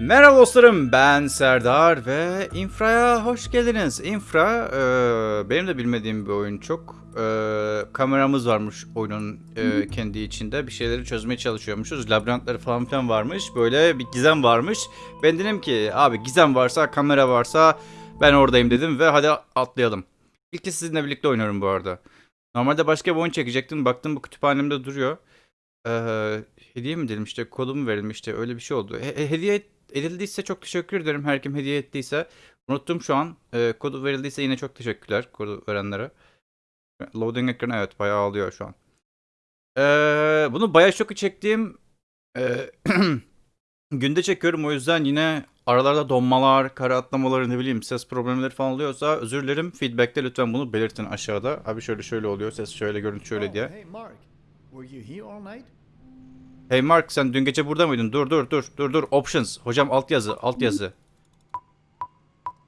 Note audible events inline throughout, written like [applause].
Merhaba dostlarım ben Serdar ve Infra'ya hoş geldiniz. Infra e, benim de bilmediğim bir oyun çok. E, kameramız varmış oyunun e, kendi içinde bir şeyleri çözmeye çalışıyormuşuz. Labirentleri falan filan varmış böyle bir gizem varmış. Ben dedim ki abi gizem varsa kamera varsa ben oradayım dedim ve hadi atlayalım. İlk sizinle birlikte oynuyorum bu arada. Normalde başka bir oyun çekecektim baktım bu kütüphanemde duruyor. Ee, hediye mi dedim işte kodum verilmişti öyle bir şey oldu. He- hediye edildiyse çok teşekkür ederim her kim hediye ettiyse. Unuttum şu an. Ee, kodu verildiyse yine çok teşekkürler kodu verenlere. Loading ekranı evet bayağı alıyor şu an. Ee, bunu bayağı çok çektiğim e, [clears throat] günde çekiyorum o yüzden yine aralarda donmalar, kara atlamaları ne bileyim ses problemleri falan oluyorsa özür dilerim. Feedback'te lütfen bunu belirtin aşağıda. Abi şöyle şöyle oluyor ses şöyle görüntü şöyle Oh, diye. Hey Mark, were you here all night? Hey Mark sen dün gece burada mıydın? Dur dur dur dur dur options. Hocam alt yazı alt yazı.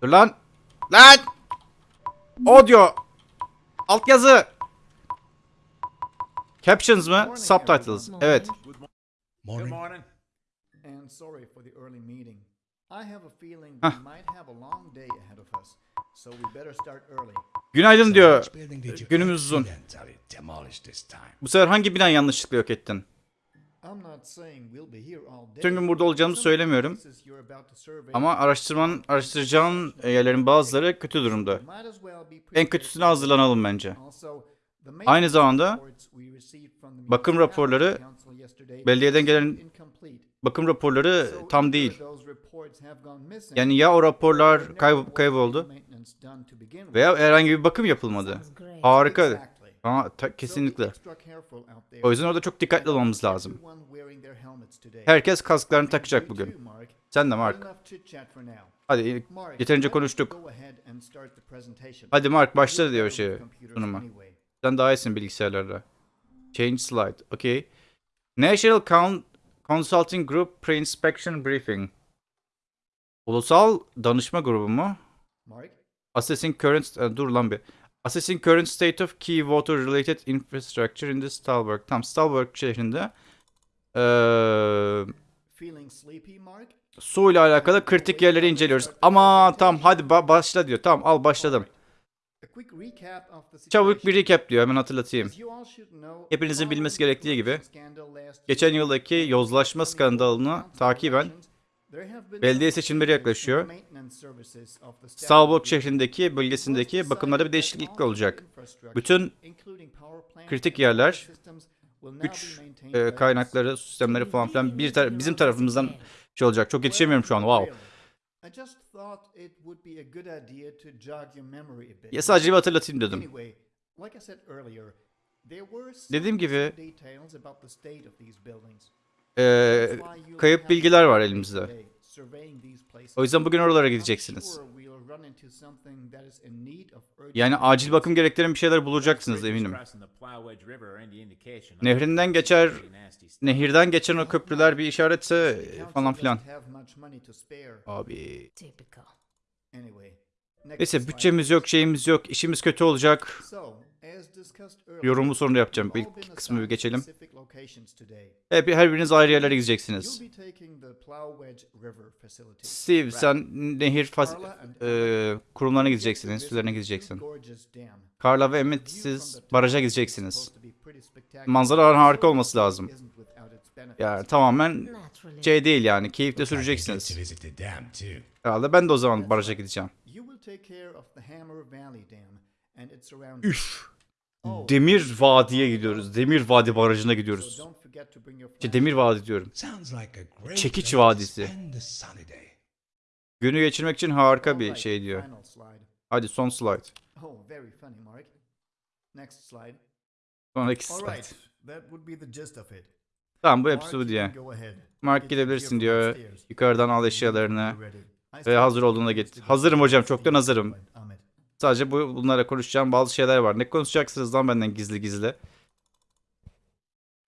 Dur lan. Lan. Audio. Alt yazı. Captions mı? Subtitles. Evet. Good morning. And sorry for the early meeting. I have a feeling Hah. we might have a long day ahead of us, so we better start early. Günaydın diyor. Günümüz uzun. Bu sefer hangi bina yanlışlıkla yok ettin? Bütün gün burada olacağımızı söylemiyorum. Ama araştırmanın, araştıracağın yerlerin bazıları kötü durumda. En kötüsüne hazırlanalım bence. Aynı zamanda bakım raporları belediyeden gelen bakım raporları tam değil. Yani ya o raporlar kayb- kayboldu veya herhangi bir bakım yapılmadı. Harika. Ama ta- kesinlikle. O yüzden orada çok dikkatli olmamız lazım. Herkes kasklarını takacak bugün. Sen de Mark. Hadi yeterince konuştuk. Hadi Mark başla diyor şey sunuma. Sen daha iyisin bilgisayarlarda. Change slide. Okay. National Con- Consulting Group Pre-Inspection Briefing. Ulusal danışma grubu mu? Assessing current... dur lan bir. Assessing current state of key water related infrastructure in the Stalberg. Tam Stalberg şehrinde. Mark? su ile alakalı kritik yerleri inceliyoruz. Ama tam hadi ba- başla diyor. Tamam al başladım. Çabuk bir recap diyor hemen hatırlatayım. Hepinizin bilmesi gerektiği gibi, Geçen yıldaki yozlaşma skandalını takiben belediye seçimleri yaklaşıyor. Stalbok şehrindeki bölgesindeki bakımlarda bir değişiklik olacak. Bütün Bütün kritik yerler, güç e, kaynakları, sistemleri falan filan bir tar- bizim tarafımızdan şey olacak. Çok yetişemiyorum şu an. Wow. Ya sadece bir hatırlatayım dedim. Dediğim gibi Ee, kayıp bilgiler var elimizde. O yüzden bugün oralara gideceksiniz. Yani acil bakım gerektiren bir şeyler bulacaksınız eminim. Nehrinden geçer, nehirden geçen o köprüler bir işaretse falan filan. Abi. Neyse bütçemiz yok, şeyimiz yok, işimiz kötü olacak. Yorumu sonra yapacağım. İlk kısmı bir geçelim. Hep her biriniz ayrı yerlere gideceksiniz. Steve sen nehir faz- e, kurumlarına gideceksin, enstitülerine gideceksin. Carla ve Emmett siz baraja gideceksiniz. Manzara harika olması lazım. Yani tamamen şey değil yani, keyifle süreceksiniz. Herhalde ben de o zaman baraja gideceğim. Üf. Demir Vadi'ye gidiyoruz. Demir Vadi Barajı'na gidiyoruz. İşte Demir Vadi diyorum. Çekiç Vadisi. spend a sunny day. Günü geçirmek için harika bir şey diyor. Hadi son slide. Oh, very funny, Mark. Next slide. Sonraki All slide. right, that would be the gist of it. Tamam bu hepsi bu diye. Mark gidebilirsin diyor. Yukarıdan al eşyalarını. Ve hazır olduğunda do. Hazırım hocam çoktan hazırım. Sadece bu bunlara konuşacağım bazı şeyler var. Ne konuşacaksınız lan benden gizli gizli?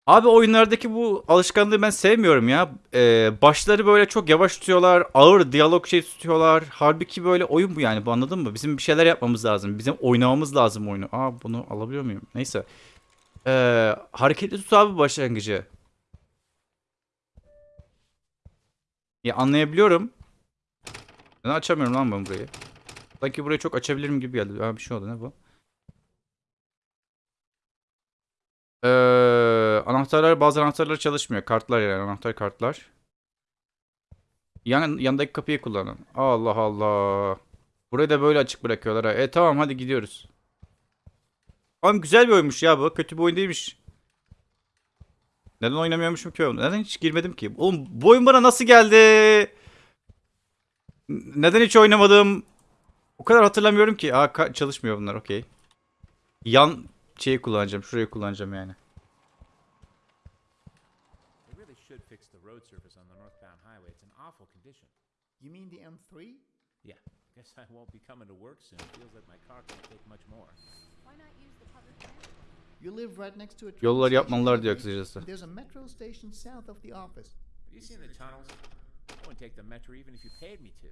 Abi oyunlardaki bu alışkanlığı ben sevmiyorum ya. Ee, başları böyle çok yavaş tutuyorlar. Ağır diyalog şey tutuyorlar. Halbuki böyle oyun bu yani bu anladın mı? Bizim bir şeyler yapmamız lazım. Bizim oynamamız lazım oyunu. Aa bunu alabiliyor muyum? Neyse. Ee, hareketli tut abi başlangıcı. Ya anlayabiliyorum. Neden açamıyorum lan ben burayı? Sanki burayı çok açabilirim gibi geldi. Ha bir şey oldu ne bu? Ee, anahtarlar bazı anahtarlar çalışmıyor. Kartlar yani anahtar kartlar. Yan, yandaki kapıyı kullanın. Allah Allah. Burayı da böyle açık bırakıyorlar. E tamam hadi gidiyoruz. Oğlum güzel bir oyunmuş ya bu. Kötü bir oyun değilmiş. Neden oynamıyormuşum ki oğlum? Neden hiç girmedim ki? Oğlum bu oyun bana nasıl geldi? Neden hiç oynamadım? O kadar hatırlamıyorum ki. Aa çalışmıyor bunlar okey. Yan şeyi kullanacağım. Şurayı kullanacağım yani. They really should fix the road surface on the northbound highway. It's in awful condition. You mean the M3? Yeah, [laughs] guess I won't be coming to work soon. Feels like my car can't take much more. Why not use the public transport? You live right next to a station yapmalılar diyor kısacası. There's a metro station south of the office. Have you seen the tunnels? I wouldn't take the metro even if you paid me to.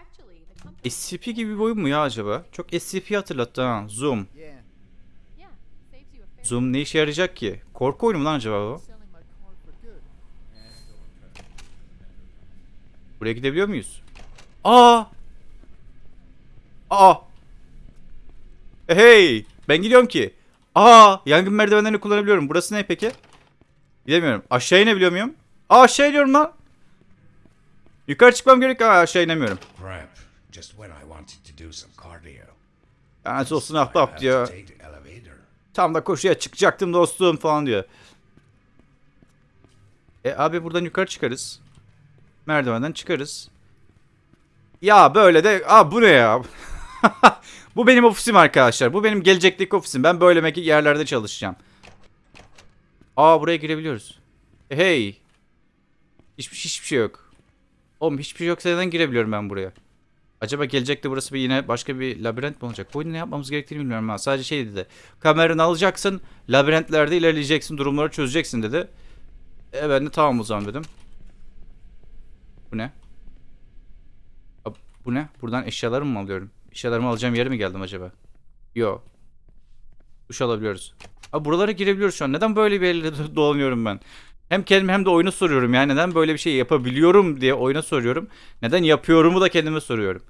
Actually, the company. SCP gibi bir oyun mu ya acaba? Çok SCP hatırlattı ha. Zoom. Zoom ne işe yarayacak ki? Korku oyunu mu lan acaba bu? Selling my car for good. Still don't trust it. Buraya gidebiliyor muyuz? Aa! Aa! E, Hey! Ben gidiyorum ki. Aa! Yangın merdivenlerini kullanabiliyorum. Burası ne peki? Gidemiyorum. Aşağı inebiliyor muyum? Aa aşağı iniyorum lan. Yukarı çıkmam gerek. Aa aşağı inemiyorum. Cramp. Just when I wanted to do some cardio. Yani olsun ahbap diyor. Tam da koşuya çıkacaktım dostum falan diyor. E abi buradan yukarı çıkarız. Merdivenden çıkarız. Ya böyle de Aa bu ne ya? [laughs] bu benim ofisim arkadaşlar. Bu benim gelecekteki ofisim. Ben böyle yerlerde çalışacağım. Aa buraya girebiliyoruz. Hey. Hiçbir, hiçbir şey yok. Oğlum hiçbir şey yoksa neden girebiliyorum ben buraya? Acaba gelecekte burası bir yine başka bir labirent mi olacak? Bu ne yapmamız gerektiğini bilmiyorum ha. Sadece şey dedi. Kameranı alacaksın, labirentlerde ilerleyeceksin, durumları çözeceksin dedi. E ben de tamam o zaman dedim. Bu ne? Bu ne? Buradan eşyalarımı mı alıyorum? Eşyalarımı alacağım yere mi geldim acaba? Yo. Duş alabiliyoruz. Abi buralara girebiliyoruz şu an. Neden böyle bir yerlere dolanıyorum ben? Hem kendime hem de oyunu soruyorum. Yani neden böyle bir şey yapabiliyorum diye oyuna soruyorum. Neden yapıyorumu da kendime soruyorum.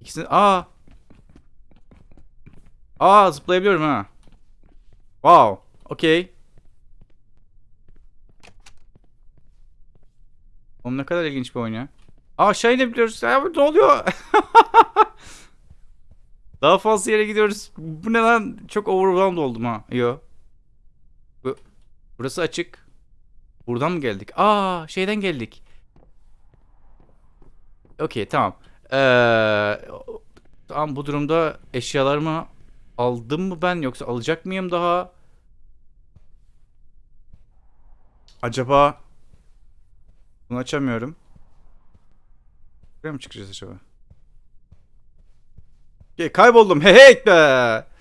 İkisini... Aa! Aa zıplayabiliyorum ha. Wow. Okey. Oğlum ne kadar ilginç bir oyun ya. Aa aşağı inebiliyoruz. Ya ne oluyor? [laughs] Daha fazla yere gidiyoruz. Bu ne lan? Çok overwhelmed oldum ha. Yo. Bu, burası açık. Buradan mı geldik? Aa şeyden geldik. Okey tamam. Ee, tamam bu durumda eşyalarımı aldım mı ben yoksa alacak mıyım daha? Acaba bunu açamıyorum. Buraya mı çıkacağız acaba? Okey, kayboldum. Hey hey be.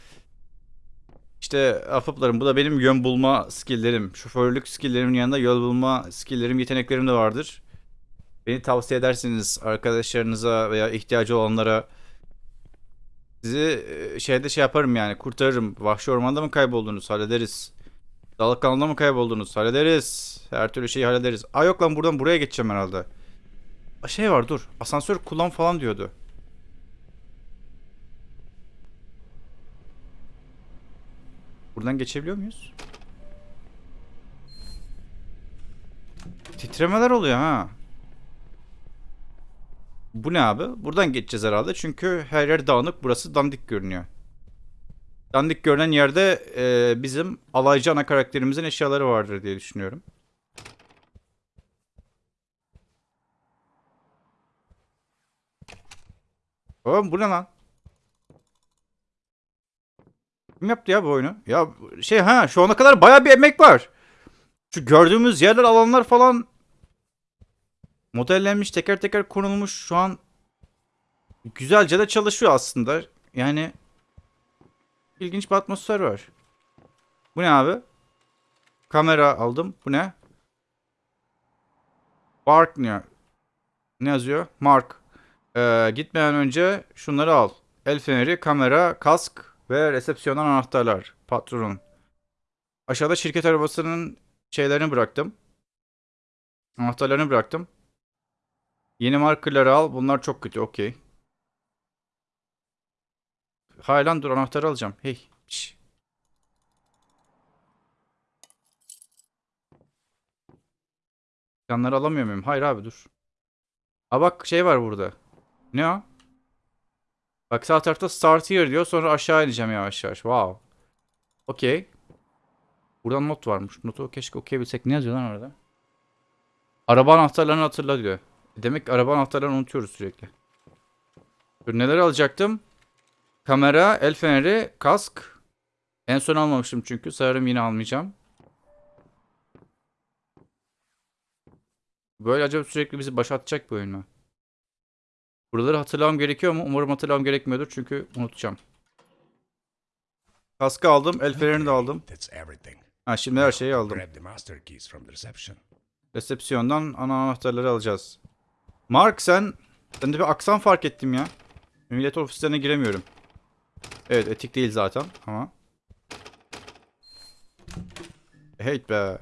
İşte afıplarım bu da benim yön bulma skilllerim. Şoförlük skillerimin yanında yol bulma skilllerim, yeteneklerim de vardır. Beni tavsiye edersiniz arkadaşlarınıza veya ihtiyacı olanlara. Sizi şeyde şey yaparım yani kurtarırım. Vahşi ormanda mı kayboldunuz? Hallederiz. Dalık kanalında mı kayboldunuz? Hallederiz. Her türlü şeyi hallederiz. Aa yok lan buradan buraya geçeceğim herhalde. Şey var dur. Asansör kullan falan diyordu. Buradan geçebiliyor muyuz? Titremeler oluyor ha. Bu ne abi? Buradan geçeceğiz herhalde. Çünkü her yer dağınık. Burası dandik görünüyor. Dandik görünen yerde e, bizim alaycı ana karakterimizin eşyaları vardır diye düşünüyorum. Oğlum bu ne lan? Kim yaptı ya bu oyunu? Ya şey ha şu ana kadar baya bir emek var. Şu gördüğümüz yerler alanlar falan modellenmiş teker teker konulmuş şu an güzelce de çalışıyor aslında. Yani ilginç bir atmosfer var. Bu ne abi? Kamera aldım. Bu ne? Mark ne? Ne yazıyor? Mark. Ee, gitmeden önce şunları al. El feneri, kamera, kask ve resepsiyondan anahtarlar. Patronun. Aşağıda şirket arabasının şeylerini bıraktım. Anahtarlarını bıraktım. Yeni markerları al. Bunlar çok kötü. Okey. Hayır lan dur anahtarı alacağım. Hey. Şş. Yanları alamıyor muyum? Hayır abi dur. Aa bak şey var burada. Ne o? Bak sağ tarafta start here diyor. Sonra aşağı ineceğim yavaş yavaş. Wow. Okey. Buradan not varmış. Notu keşke okuyabilsek. Ne yazıyor lan orada? Araba anahtarlarını hatırla diyor. E Demek ki araba anahtarlarını unutuyoruz sürekli. Dur neler alacaktım? Kamera, el feneri, kask. En son almamıştım çünkü. Sanırım yine almayacağım. Böyle acaba sürekli bizi başlatacak bir oyun mu? Buraları hatırlamam gerekiyor mu? Umarım hatırlamam gerekmiyordur çünkü unutacağım. Kaskı aldım, el fenerini de aldım. Ha şimdi her şeyi aldım. Resepsiyondan ana anahtarları alacağız. Mark sen sende bir aksan fark ettim ya. Millet ofislerine giremiyorum. Evet etik değil zaten ama. Hey be.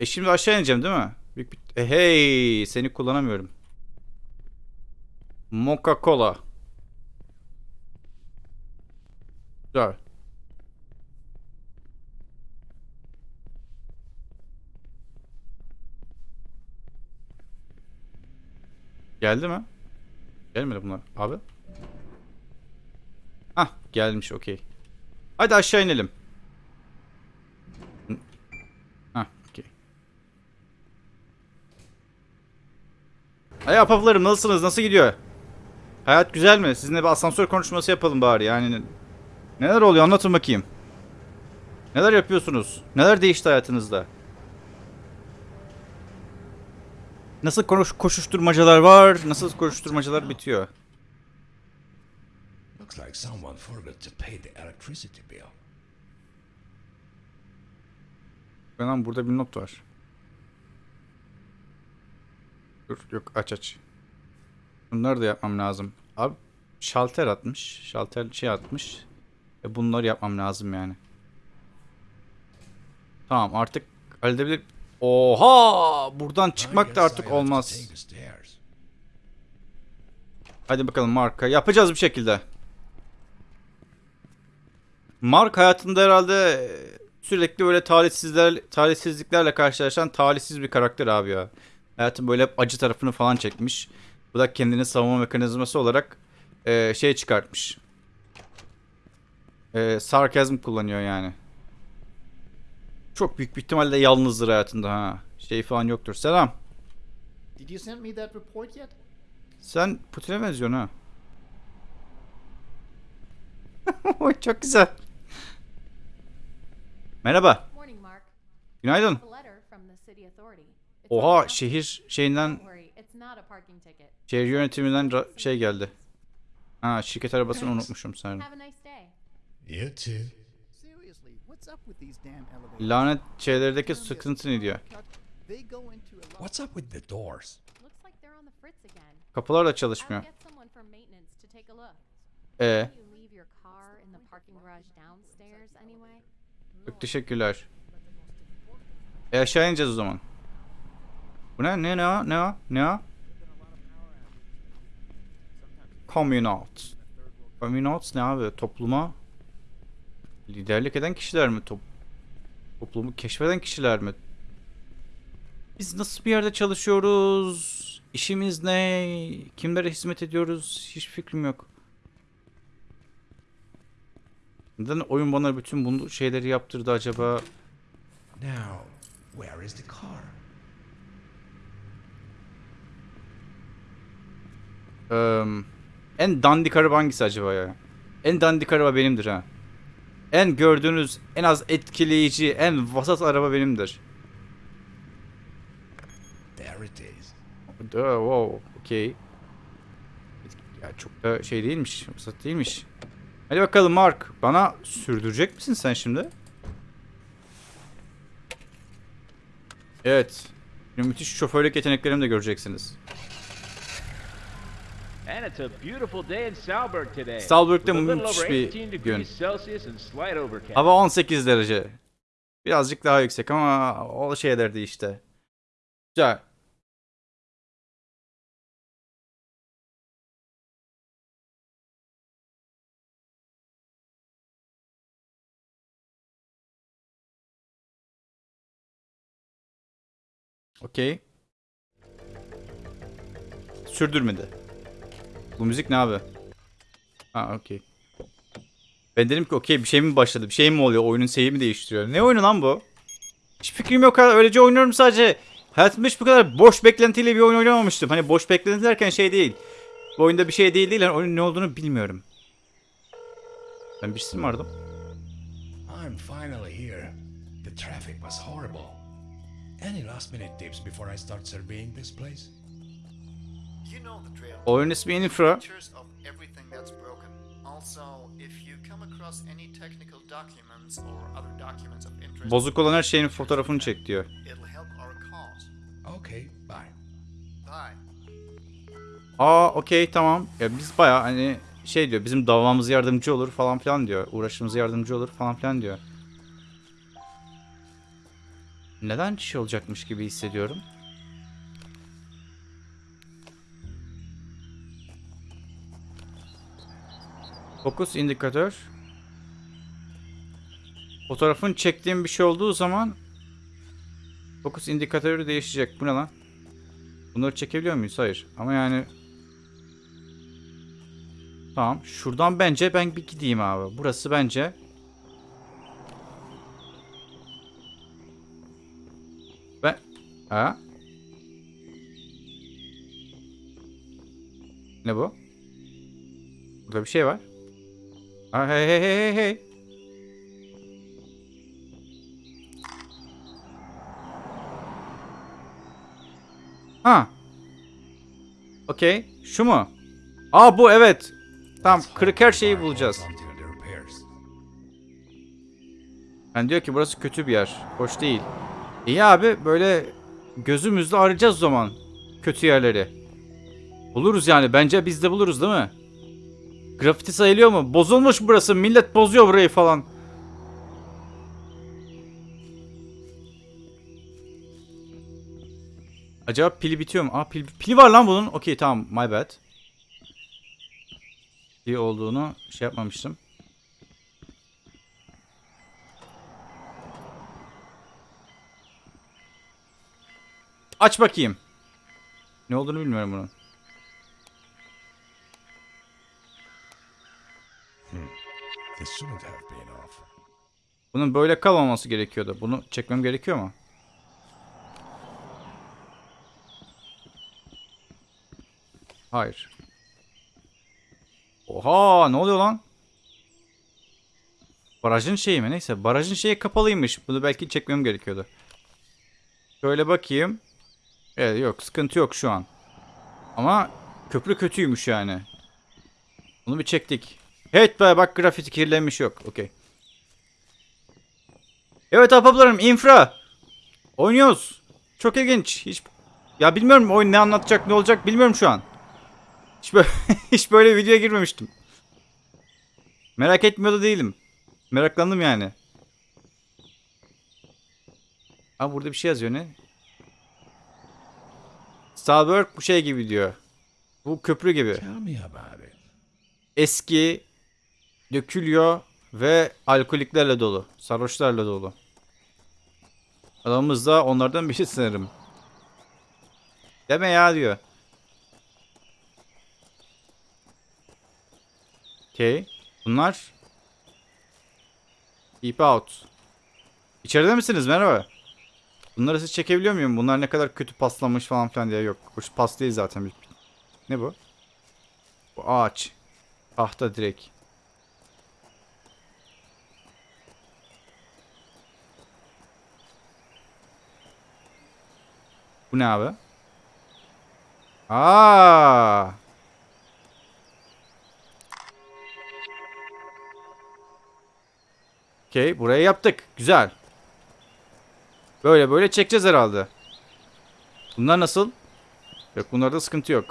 E şimdi aşağı ineceğim değil mi? Büyük bir... E hey seni kullanamıyorum. Mocha Cola. Güzel. Geldi mi? Gelmedi bunlar. Abi. Hah gelmiş okey. Hadi aşağı inelim. Hah okey. Hey apaplarım nasılsınız? Nasıl gidiyor? Hayat güzel mi? Sizinle bir asansör konuşması yapalım bari yani. Neler oluyor anlatın bakayım. Neler yapıyorsunuz? Neler değişti hayatınızda? Nasıl konuş koşuşturmacalar var? Nasıl koşuşturmacalar bitiyor? Looks like someone forgot to pay the electricity bill. Lan burada bir not var. Dur yok aç aç. Bunları da yapmam lazım. Abi şalter atmış. Şalter şey atmış. E bunları yapmam lazım yani. Tamam artık halledebilir. Oha! Buradan çıkmak da artık olmaz. Hadi bakalım Mark'a. Yapacağız bir şekilde. Mark hayatında herhalde sürekli böyle talihsizler, talihsizliklerle karşılaşan talihsiz bir karakter abi ya. Hayatın böyle hep acı tarafını falan çekmiş. Bu da kendini savunma mekanizması olarak e, şey çıkartmış. E, sarkazm kullanıyor yani. Çok büyük bir ihtimalle yalnızdır hayatında ha. Şey falan yoktur. Selam. Did you send me that report yet? Sen Putin'e benziyorsun ha. [laughs] Oy çok güzel. Merhaba. Morning, Mark. Günaydın. A letter from the city authority. It's on Oha şehir şeyinden Don't worry, it's not a parking ticket. şehir yönetiminden şey geldi. Ha şirket arabasını unutmuşum sanırım. Have a nice day. You too. Seriously, what's up with these damn elevators? Lanet şeylerdeki sıkıntı ne diyor? They go into a lot. What's up with the doors? Looks like they're on the fritz again. Kapılar da çalışmıyor. E anyway? çok teşekkürler. E aşağı ineceğiz o zaman. Bu ne? Ne ne o? Ne o? Ne o? Communalt. Communalt ne abi? Topluma liderlik eden kişiler mi? Top toplumu keşfeden kişiler mi? Biz nasıl bir yerde çalışıyoruz? İşimiz ne? Kimlere hizmet ediyoruz? Hiç fikrim yok. Neden oyun bana bütün bu şeyleri yaptırdı acaba? Now, where is the car? Eee, en dandik araba hangisi acaba ya? En dandik araba benimdir ha. En gördüğünüz, en az etkileyici, en vasat araba benimdir. There it is. Duh, wow, okey. Ya çok da şey değilmiş, vasat değilmiş. Hadi bakalım Mark, bana sürdürecek misin sen şimdi? Evet. Şimdi müthiş şoförlük yeteneklerimi de göreceksiniz. And it's a beautiful day in Salzburg today. Salzburg'da müthiş bir 18 gün. Hava 18 derece. Birazcık daha yüksek ama o şeylerdi işte. Güzel. Okey. Sürdürmedi. Bu müzik ne abi? Ha okey. Ben dedim ki okey bir şey mi başladı? Bir şey mi oluyor? Oyunun seyri mi değiştiriyor? Ne oyunu lan bu? Hiç fikrim yok. Öylece oynuyorum sadece. Hayatımda hiç bu kadar boş beklentiyle bir oyun oynamamıştım. Hani boş beklenti derken şey değil. Bu oyunda bir şey değil değil. Yani oyunun ne olduğunu bilmiyorum. Ben birisi mi aradım? I'm finally here. The traffic was horrible. Any last minute tips before I start surveying this place? Oyun ismi Infra. Bozuk olan her şeyin fotoğrafını çek diyor. Aa okey tamam. Ya biz baya hani şey diyor bizim davamız yardımcı olur falan filan diyor. Uğraşımız yardımcı olur falan filan diyor. Neden şey olacakmış gibi hissediyorum. Fokus indikatör. Fotoğrafın çektiğim bir şey olduğu zaman fokus indikatörü değişecek. Bu ne lan? Bunları çekebiliyor muyuz? Hayır. Ama yani Tamam. Şuradan bence ben bir gideyim abi. Burası bence Ben Ha? Ne bu? Burada bir şey var. Ha, hey hey hey hey. Ha. Okey. Şu mu? Aa bu evet. Tamam kırık her şeyi bulacağız. Yani diyor ki burası kötü bir yer. Hoş değil. İyi abi böyle gözümüzle arayacağız o zaman. Kötü yerleri. Buluruz yani. Bence biz de buluruz değil mi? Grafiti sayılıyor mu? Bozulmuş burası. Millet bozuyor burayı falan. Acaba pili bitiyor mu? Aa pil, pili var lan bunun. Okey tamam. My bad. İyi olduğunu şey yapmamıştım. Aç bakayım. Ne olduğunu bilmiyorum bunun. Bunun böyle kalmaması gerekiyordu. Bunu çekmem gerekiyor mu? Hayır. Oha ne oluyor lan? Barajın şeyi mi? Neyse barajın şeyi kapalıymış. Bunu belki çekmem gerekiyordu. Şöyle bakayım. Evet yok sıkıntı yok şu an. Ama köprü kötüymüş yani. Bunu bir çektik. Evet bak grafiti kirlenmiş yok. Okey. Evet ahbaplarım infra. Oynuyoruz. Çok ilginç. Hiç ya bilmiyorum oyun ne anlatacak ne olacak bilmiyorum şu an. Hiç böyle, [laughs] hiç böyle videoya girmemiştim. Merak etmiyor da değilim. Meraklandım yani. Aa burada bir şey yazıyor ne? Stalberg bu şey gibi diyor. Bu köprü gibi. Eski, dökülüyor ve alkoliklerle dolu. Sarhoşlarla dolu. Adamımız da onlardan biri sanırım. Deme ya diyor. Okey. Bunlar Keep out. İçeride misiniz? Merhaba. Bunları siz çekebiliyor muyum? Bunlar ne kadar kötü paslanmış falan filan diye yok. Hoş pas değil zaten. Ne bu? Bu ağaç. Tahta direkt. Bu ne abi? Aa! Okey, burayı yaptık. Güzel. Böyle böyle çekeceğiz herhalde. Bunlar nasıl? Yok bunlarda sıkıntı yok.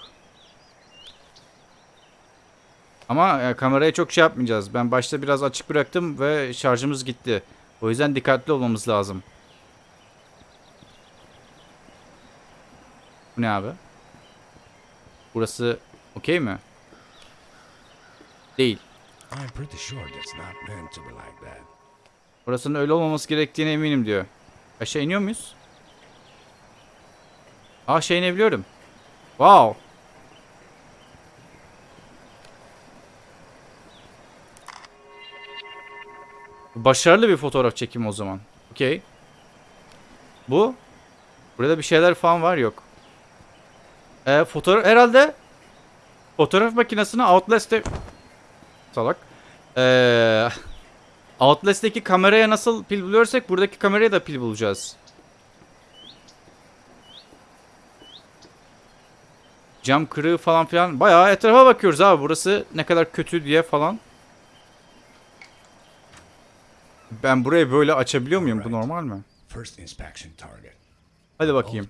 Ama e, kameraya çok şey yapmayacağız. Ben başta biraz açık bıraktım ve şarjımız gitti. O yüzden dikkatli olmamız lazım. Bu ne abi? Burası okey mi? Değil. Burasının öyle olmaması gerektiğine eminim diyor. Aşağı iniyor muyuz? Aşağı inebiliyorum. Wow. Başarılı bir fotoğraf çekimi o zaman. Okey. Bu. Burada bir şeyler falan var yok. Ee, fotoğraf herhalde fotoğraf makinesini Outlast'te salak. Ee, Outlast'teki kameraya nasıl pil buluyorsak buradaki kameraya da pil bulacağız. Cam kırığı falan filan. Bayağı etrafa bakıyoruz abi. Burası ne kadar kötü diye falan. Ben burayı böyle açabiliyor muyum? Bu normal mi? Hadi bakayım.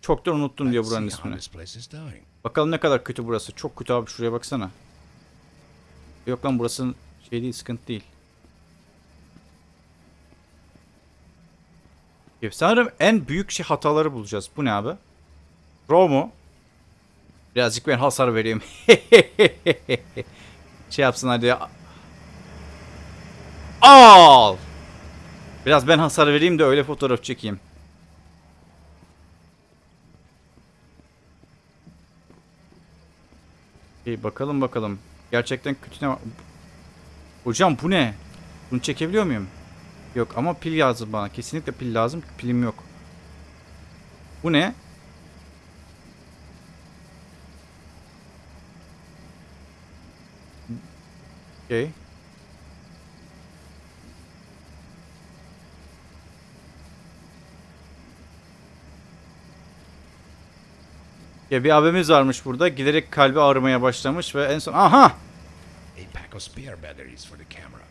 Çoktan unuttum diyor buranın ismini. Bakalım ne kadar kötü burası. Çok kötü abi şuraya baksana. Yok lan burası şey değil sıkıntı değil. Sanırım en büyük şey hataları bulacağız. Bu ne abi? Raw mu? Birazcık ben hasar vereyim. [laughs] şey yapsın hadi. Al! Biraz ben hasar vereyim de öyle fotoğraf çekeyim. İyi bakalım bakalım. Gerçekten kötü ne var? Hocam bu ne? Bunu çekebiliyor muyum? Yok ama pil lazım bana. Kesinlikle pil lazım. Pilim yok. Bu ne? Okey. Ya bir abimiz varmış burada. Giderek kalbi ağrımaya başlamış ve en son... Aha!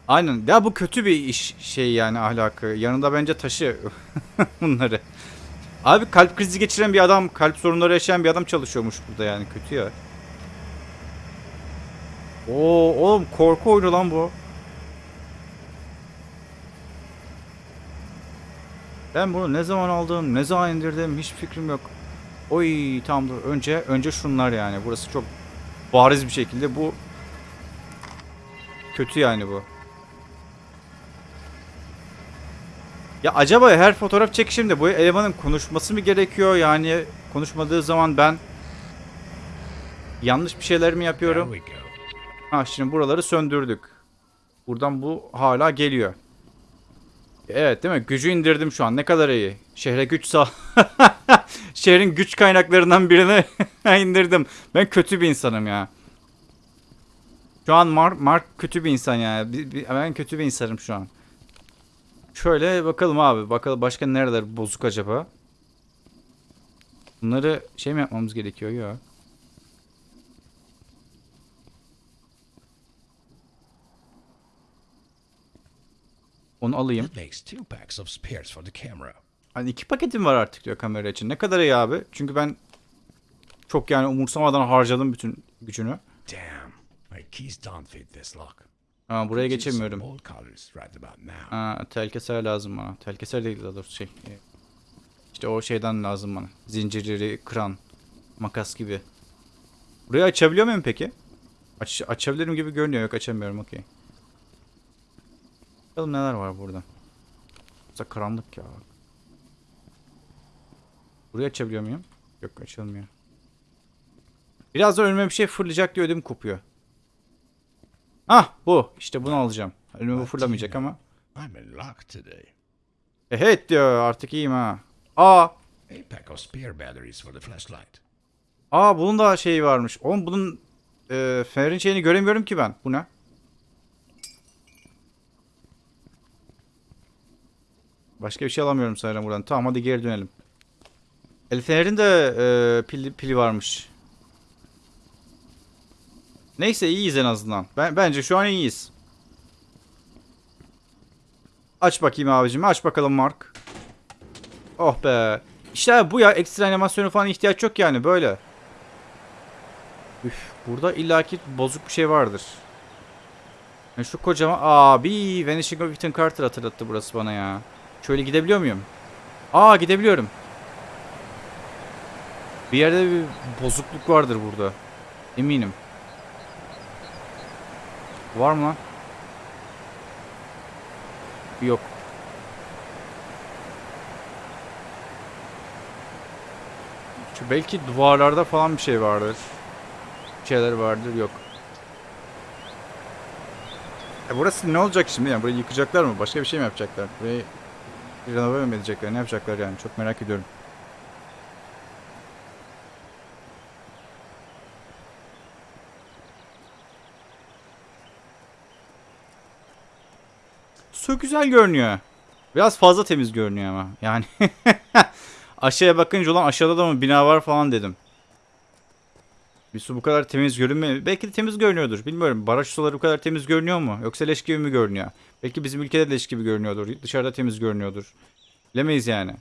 Aynen. Ya bu kötü bir iş şey yani ahlakı. Yanında bence taşı [laughs] bunları. Abi kalp krizi geçiren bir adam, kalp sorunları yaşayan bir adam çalışıyormuş burada yani kötü ya. Oo oğlum korku oyunu lan bu. Ben bunu ne zaman aldım, ne zaman indirdim hiç fikrim yok. Oy tamam dur. Önce önce şunlar yani. Burası çok bariz bir şekilde bu kötü yani bu. Ya acaba her fotoğraf çekişimde bu elemanın konuşması mı gerekiyor? Yani konuşmadığı zaman ben yanlış bir şeyler mi yapıyorum? Ha şimdi buraları söndürdük. Buradan bu hala geliyor. Evet değil mi? Gücü indirdim şu an. Ne kadar iyi. Şehre güç sağ... [laughs] Şehrin güç kaynaklarından birini [laughs] indirdim. Ben kötü bir insanım ya. Şu an Mark, Mark kötü bir insan yani. Ben kötü bir insanım şu an. Şöyle bakalım abi. Bakalım başka nereler bozuk acaba? Bunları şey mi yapmamız gerekiyor? Yok. Onu alayım. That makes two packs of spares for the camera. Hani iki paketim var artık diyor kamera için. Ne kadar iyi abi. Çünkü ben çok yani umursamadan harcadım bütün gücünü. Damn, my keys don't fit this lock. Ha, buraya geçemiyorum. Ha, tel keser lazım bana. Tel keser değil daha doğrusu şey. e, İşte o şeyden lazım bana. Zincirleri kıran. Makas gibi. Burayı açabiliyor muyum peki? Aç, açabilirim gibi görünüyor. Yok açamıyorum. Okey. Bakalım neler var burada. Burası karanlık ya. Burayı açabiliyor muyum? Yok açılmıyor. Biraz da önüme bir şey fırlayacak diye ödüm kopuyor. Ah bu. İşte bunu alacağım. Önüme bu fırlamayacak ama. I'm in luck today. Evet diyor artık iyiyim ha. Aa. A pack of spare batteries for the flashlight. Aa bunun da şeyi varmış. Oğlum bunun e, fenerin şeyini göremiyorum ki ben. Bu ne? Başka bir şey alamıyorum sanırım buradan. Tamam hadi geri dönelim. El fenerin de e, pili, pili varmış. Neyse iyiyiz en azından. Ben, bence şu an iyiyiz. Aç bakayım abicim. Aç bakalım Mark. Oh be. İşte bu ya ekstra animasyonu falan ihtiyaç yok yani böyle. Üf, burada illaki bozuk bir şey vardır. Yani şu kocaman abi Vanishing of Ethan Carter hatırlattı burası bana ya. Şöyle gidebiliyor muyum? Aa gidebiliyorum. Bir yerde bir bozukluk vardır burada. Eminim. Var mı lan? Yok. Şu belki duvarlarda falan bir şey vardır. Bir şeyler vardır yok. E burası ne olacak şimdi yani? Burayı yıkacaklar mı? Başka bir şey mi yapacaklar? Burayı renove mi edecekler? Ne yapacaklar yani? Çok merak ediyorum. Su güzel görünüyor. Biraz fazla temiz görünüyor ama. Yani [laughs] aşağıya bakınca ulan aşağıda da mı bina var falan dedim. Bir su bu kadar temiz görünmüyor. Belki de temiz görünüyordur. Bilmiyorum. Baraj suları bu kadar temiz görünüyor mu? Yoksa leş gibi mi görünüyor? Belki bizim ülkede de leş gibi görünüyordur. Dışarıda temiz görünüyordur. Bilemeyiz yani.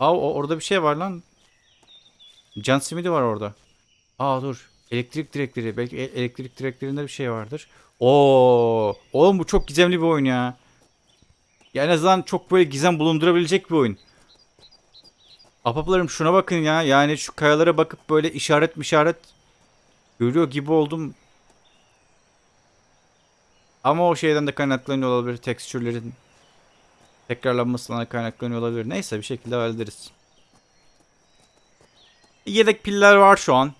Aa orada bir şey var lan. Can simidi var orada. Aa dur. Elektrik direkleri. Belki e- elektrik direklerinde bir şey vardır. Oo, oğlum bu çok gizemli bir oyun ya. Ya en azından çok böyle gizem bulundurabilecek bir oyun. Apaplarım şuna bakın ya. Yani şu kayalara bakıp böyle işaret işaret görüyor gibi oldum. Ama o şeyden de kaynaklanıyor olabilir. Tekstürlerin tekrarlanmasından da kaynaklanıyor olabilir. Neyse bir şekilde hallederiz. Yedek piller var şu an.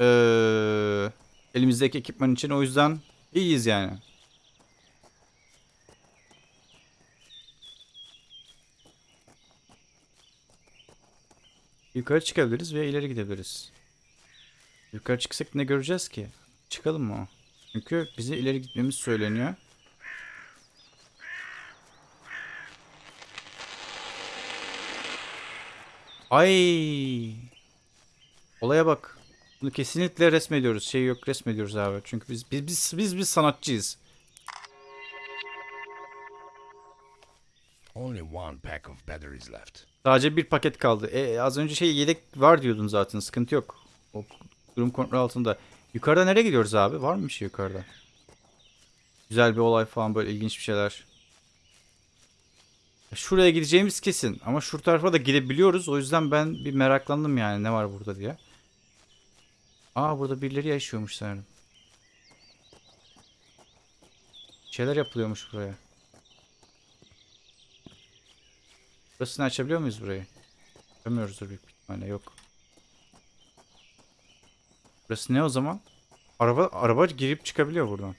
Ee, elimizdeki ekipman için o yüzden iyiyiz yani. Yukarı çıkabiliriz veya ileri gidebiliriz. Yukarı çıksak ne göreceğiz ki? Çıkalım mı? Çünkü bize ileri gitmemiz söyleniyor. Ay. Olaya bak. Bunu kesinlikle resmediyoruz. Şey yok resmediyoruz abi. Çünkü biz biz biz biz, biz sanatçıyız. Only one pack of batteries left. Sadece bir paket kaldı. E, az önce şey yedek var diyordun zaten. Sıkıntı yok. O durum kontrol altında. Yukarıda nereye gidiyoruz abi? Var mı bir şey yukarıda? Güzel bir olay falan böyle ilginç bir şeyler. Şuraya gideceğimiz kesin. Ama şu tarafa da gidebiliyoruz. O yüzden ben bir meraklandım yani ne var burada diye. Aa burada birileri yaşıyormuş sanırım. Şeyler yapılıyormuş buraya. Burasını açabiliyor muyuz burayı? Açamıyoruzdur büyük ihtimalle yok. Burası ne o zaman? Araba araba girip çıkabiliyor buradan.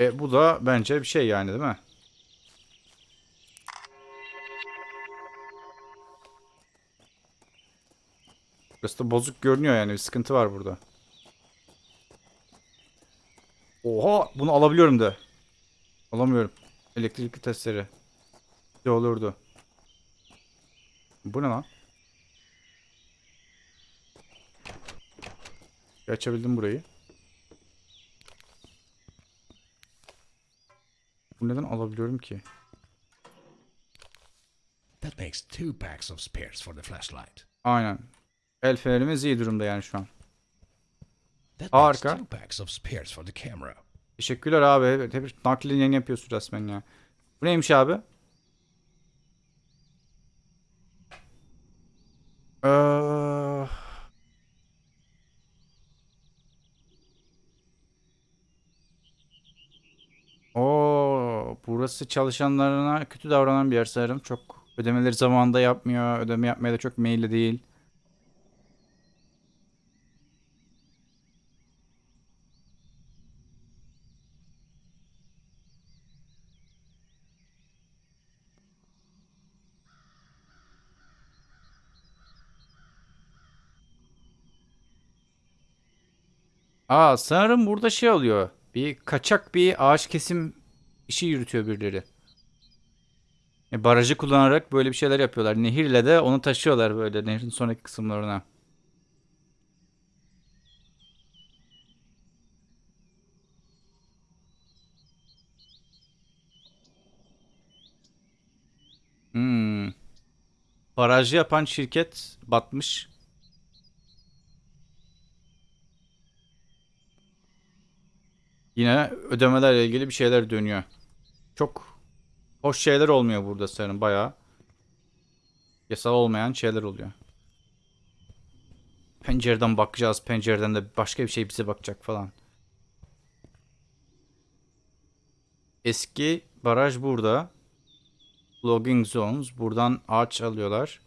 E bu da bence bir şey yani değil mi? Burası da bozuk görünüyor yani bir sıkıntı var burada. Oha bunu alabiliyorum da. Alamıyorum. Elektrikli testere. Ne olurdu. Bu ne lan? Açabildim burayı. Bu neden alabiliyorum ki? That makes two packs of spares for the flashlight. Aynen. El fenerimiz iyi durumda yani şu an. That makes two packs of spares for the camera. Teşekkürler abi. Hep nakli yayın yapıyorsun resmen ya. Bu neymiş abi? Ee... Oo, burası çalışanlarına kötü davranan bir yer sanırım. Çok ödemeleri zamanında yapmıyor. Ödeme yapmaya da çok meyilli değil. Aa sanırım burada şey oluyor. Bir kaçak bir ağaç kesim işi yürütüyor birileri. E, barajı kullanarak böyle bir şeyler yapıyorlar. Nehirle de onu taşıyorlar böyle nehrin sonraki kısımlarına. Hmm. Barajı yapan şirket batmış. Yine ödemelerle ilgili bir şeyler dönüyor. Çok hoş şeyler olmuyor burada sanırım bayağı. Yasal olmayan şeyler oluyor. Pencereden bakacağız. Pencereden de başka bir şey bize bakacak falan. Eski baraj burada. Logging zones. Buradan ağaç alıyorlar.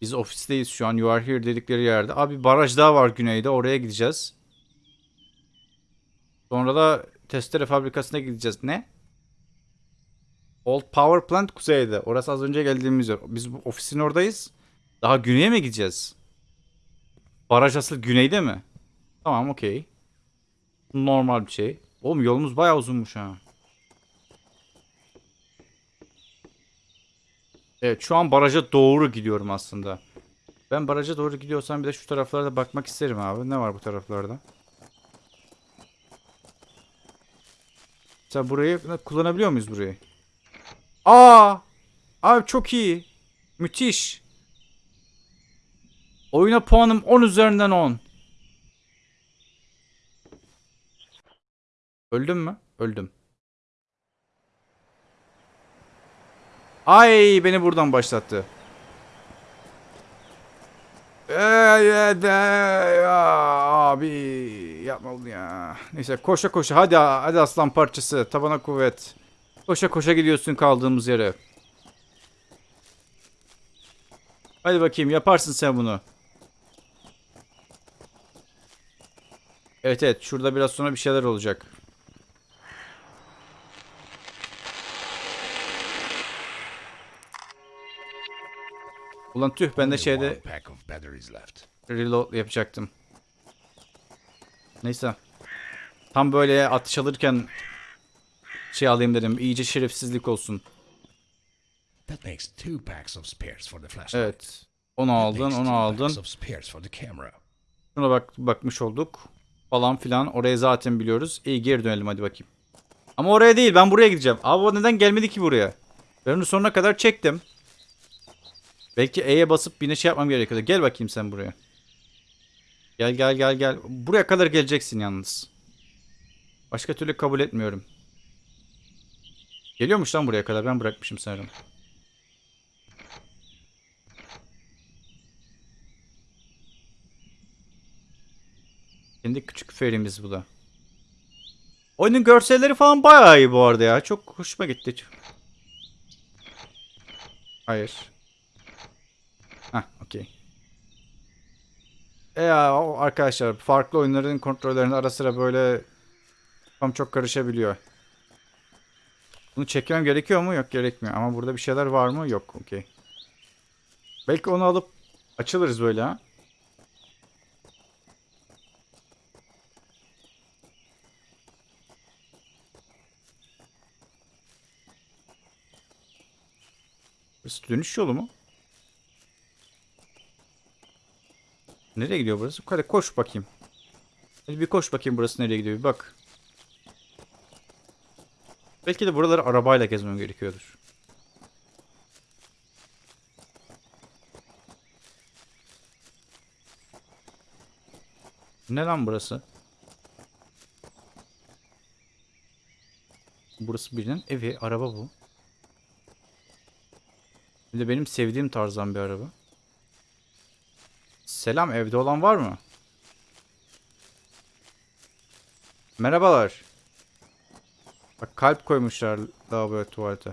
Biz ofisteyiz şu an. You are here dedikleri yerde. Abi baraj daha var güneyde. Oraya gideceğiz. Sonra da testere fabrikasına gideceğiz. Ne? Old Power Plant kuzeyde. Orası az önce geldiğimiz yer. Biz bu ofisin oradayız. Daha güneye mi gideceğiz? Baraj asıl güneyde mi? Tamam okey. Normal bir şey. Oğlum yolumuz bayağı uzunmuş ha. Evet şu an baraja doğru gidiyorum aslında. Ben baraja doğru gidiyorsam bir de şu taraflarda bakmak isterim abi. Ne var bu taraflarda? Sen burayı kullanabiliyor muyuz burayı? Aa! Abi çok iyi. Müthiş. Oyuna puanım 10 üzerinden 10. Öldüm mü? Öldüm. Ay beni buradan başlattı. Ee, abi yapma bunu ya. Neyse koşa koşa hadi hadi aslan parçası tabana kuvvet. Koşa koşa gidiyorsun kaldığımız yere. Hadi bakayım yaparsın sen bunu. Evet evet şurada biraz sonra bir şeyler olacak. Ulan tüh ben de şeyde reload yapacaktım. Neyse. Tam böyle atış alırken şey alayım dedim. İyice şerefsizlik olsun. That makes two packs of spares for the flashlight. Evet. Onu aldın, onu aldın. Şuna bak bakmış olduk. Falan filan. Orayı zaten biliyoruz. İyi geri dönelim hadi bakayım. Ama oraya değil ben buraya gideceğim. Abi o neden gelmedi ki buraya? Ben onu sonuna kadar çektim. Belki E'ye basıp bir şey yapmam gerekiyordu. Gel bakayım sen buraya. Gel gel gel gel. Buraya kadar geleceksin yalnız. Başka türlü kabul etmiyorum. Geliyormuş lan buraya kadar. Ben bırakmışım sanırım. Kendi küçük ferimiz bu da. Oyunun görselleri falan bayağı iyi bu arada ya. Çok hoşuma gitti. Hayır. Hah okey. E ya arkadaşlar farklı oyunların kontrollerinde ara sıra böyle tam çok karışabiliyor. Bunu çekmem gerekiyor mu? Yok gerekmiyor. Ama burada bir şeyler var mı? Yok. Okey. Belki onu alıp açılırız böyle ha. Dönüş yolu mu? Nereye gidiyor burası? Hadi koş bakayım. Hadi bir koş bakayım burası nereye gidiyor bir bak. Belki de buraları arabayla gezmem gerekiyordur. Ne lan burası? Burası birinin evi, araba bu. Bir de benim sevdiğim tarzdan bir araba. Selam evde olan var mı? Merhabalar. Bak kalp koymuşlar lavaboya tuvalete.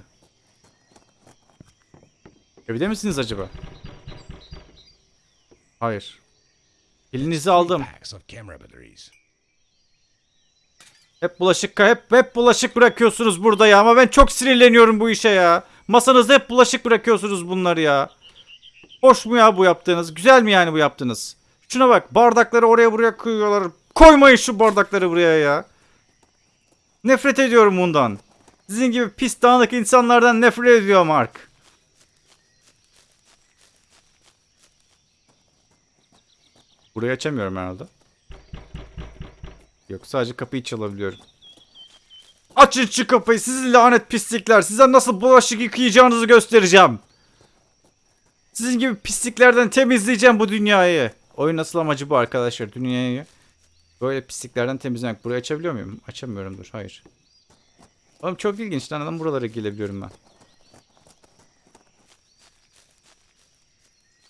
Evde misiniz acaba? Hayır. Elinizi aldım. Hep bulaşık hep hep bulaşık bırakıyorsunuz burada ya ama ben çok sinirleniyorum bu işe ya. Masanızda hep bulaşık bırakıyorsunuz bunları ya. Hoş mu ya bu yaptığınız? Güzel mi yani bu yaptığınız? Şuna bak bardakları oraya buraya koyuyorlar. Koymayın şu bardakları buraya ya. Nefret ediyorum bundan. Sizin gibi pis dağınık insanlardan nefret ediyorum Mark. Burayı açamıyorum herhalde. Yok sadece kapıyı çalabiliyorum. Açın şu kapıyı sizi lanet pislikler. Size nasıl bulaşık yıkayacağınızı göstereceğim. Sizin gibi pisliklerden temizleyeceğim bu dünyayı. Oyun nasıl amacı bu arkadaşlar. Dünyayı böyle pisliklerden temizlemek. Burayı açabiliyor muyum? Açamıyorum dur. Hayır. Oğlum çok ilginç lan adam buralara gelebiliyorum ben.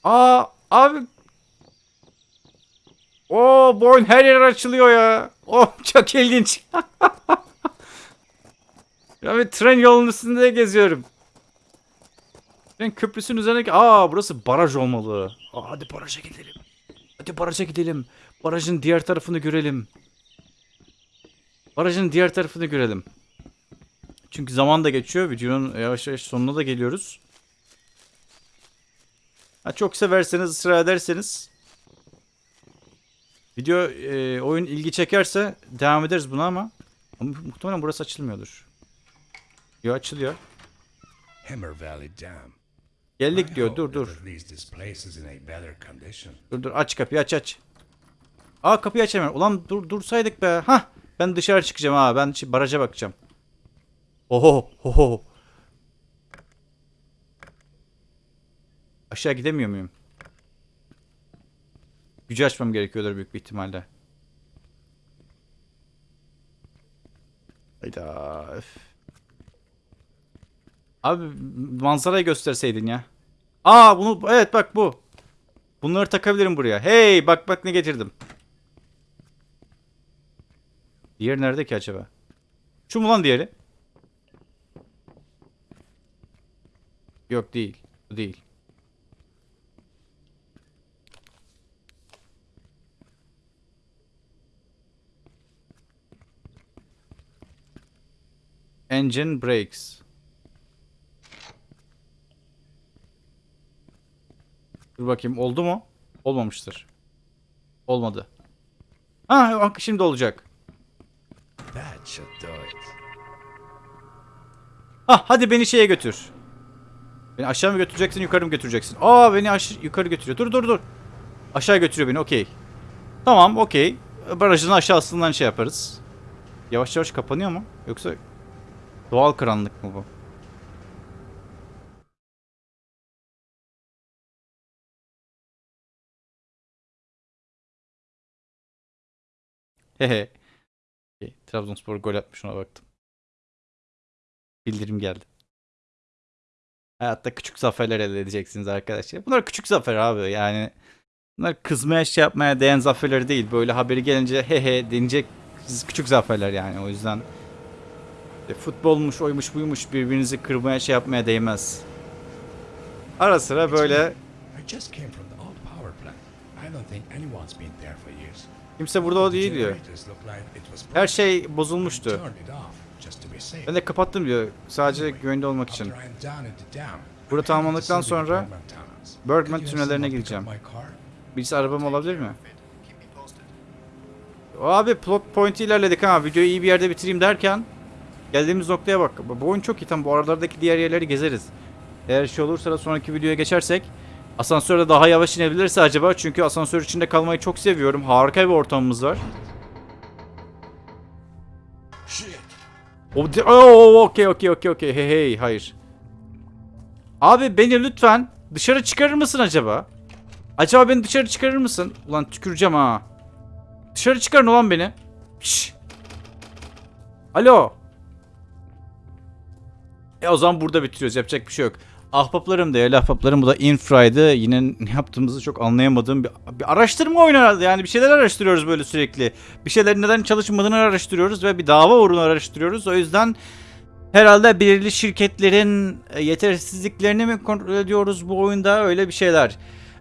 Aa abi. Oo bu oyun her yer açılıyor ya. Oh [laughs] çok ilginç. [laughs] ya bir tren yolunun üstünde geziyorum. Tren köprüsünün üzerindeki... Aa burası baraj olmalı. Aa, hadi baraja gidelim. Hadi baraja gidelim. Barajın diğer tarafını görelim. Barajın diğer tarafını görelim. Çünkü zaman da geçiyor. Videonun yavaş yavaş sonuna da geliyoruz. Ha, çok severseniz, ısrar ederseniz video e, oyun ilgi çekerse devam ederiz buna ama, ama muhtemelen burası açılmıyordur. Yo açılıyor. Hammer Valley Dam. Geldik diyor. Dur dur. Dur dur aç kapıyı aç aç. Aa kapıyı açamıyorum. Ulan dur dursaydık be. Hah ben dışarı çıkacağım ha. Ben şimdi baraja bakacağım. Oho oho. Aşağı gidemiyor muyum? Gücü açmam gerekiyordur büyük bir ihtimalle. Hayda. öf. Abi manzarayı gösterseydin ya. Aa bunu evet bak bu. Bunları takabilirim buraya. Hey bak bak ne getirdim. Diğer nerede ki acaba? Şu mu lan diğeri? Yok değil. Bu değil. Engine brakes. Dur bakayım oldu mu? Olmamıştır. Olmadı. Ha şimdi olacak. Ah hadi beni şeye götür. Beni aşağı mı götüreceksin yukarı mı götüreceksin? Aa beni yukarı götürüyor. Dur dur dur. Aşağı götürüyor beni okey. Tamam okey. Barajın aşağısından şey yaparız. Yavaş yavaş kapanıyor mu? Yoksa doğal karanlık mı bu? Hehe. Okey, Trabzonspor gol atmış ona baktım. Bildirim geldi. Hayatta küçük zaferler elde edeceksiniz arkadaşlar. Bunlar küçük zafer abi yani. Bunlar kızmaya şey yapmaya değen zaferler değil. Böyle haberi gelince he he denecek küçük zaferler yani. O yüzden e, futbolmuş, oymuş, buymuş birbirinizi kırmaya şey yapmaya değmez. Ara sıra böyle. I don't think anyone's been there for years. Kimse burada o değil diyor. Her şey bozulmuştu. Ben de kapattım diyor. Sadece güvende olmak için. Burada tamamladıktan sonra Bergman tünellerine car? Birisi arabam olabilir mi? Abi plot point ilerledik ha. Videoyu iyi bir yerde bitireyim derken geldiğimiz noktaya bak. Bu oyun çok iyi. Tam bu aralardaki diğer yerleri gezeriz. Eğer şey olursa da sonraki videoya geçersek asansörde daha yavaş inebilirse acaba çünkü asansör içinde kalmayı çok seviyorum. Harika bir ortamımız var. Shit! O de- Oo, okey okey okey okey. Hey hey hayır. Abi beni lütfen dışarı çıkarır mısın acaba? Acaba beni dışarı çıkarır mısın? Ulan tüküreceğim ha. Dışarı çıkarın ulan beni. Şş. Alo. E o zaman burada bitiriyoruz. Yapacak bir şey yok. Ahbaplarım değerli ahbaplarım bu da Infra'ydı. Yine ne yaptığımızı çok anlayamadığım bir, bir araştırma oyunu herhalde. Yani bir şeyler araştırıyoruz böyle sürekli. Bir şeylerin neden çalışmadığını araştırıyoruz ve bir dava uğruna araştırıyoruz. O yüzden herhalde belirli şirketlerin e, yetersizliklerini mi kontrol ediyoruz bu oyunda öyle bir şeyler.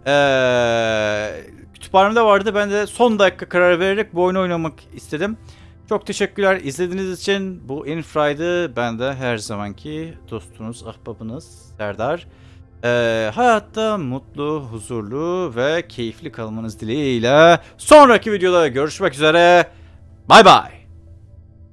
Ee, kütüphanemde vardı. Ben de son dakika karar vererek bu oyunu oynamak istedim. Çok teşekkürler izlediğiniz için. Bu Infra'ydı. Ben de her zamanki dostunuz, ahbabınız Serdar. Ee, hayatta mutlu, huzurlu ve keyifli kalmanız dileğiyle sonraki videoda görüşmek üzere. Bay bay.